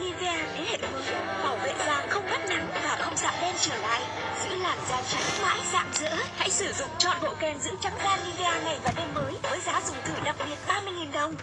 Nivea thế hệ mới bảo vệ da không bắt nắng và không sạm đen trở lại, giữ làn da trắng mãi rạng rỡ. Hãy sử dụng chọn bộ kem dưỡng trắng da Nivea ngày và đêm mới với giá dùng thử đặc biệt 30.000 đồng.